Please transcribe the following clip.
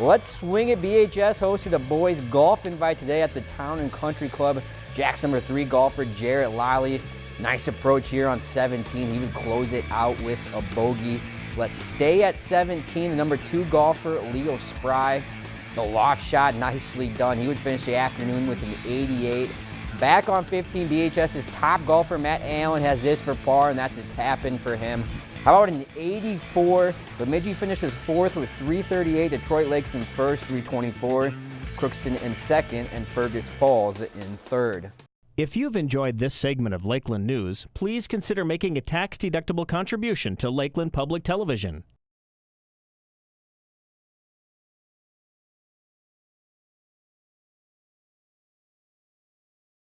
Let's Swing It BHS hosted a boys golf invite today at the Town and Country Club. Jack's number three golfer, Jarrett Lally. Nice approach here on 17. He would close it out with a bogey. Let's stay at 17. The number two golfer, Leo Spry. The loft shot, nicely done. He would finish the afternoon with an 88. Back on 15, BHS's top golfer, Matt Allen, has this for par, and that's a tap in for him. How about an 84? Bemidji finishes fourth with 338, Detroit Lakes in first, 324, Crookston in second, and Fergus Falls in third. If you've enjoyed this segment of Lakeland News, please consider making a tax-deductible contribution to Lakeland Public Television.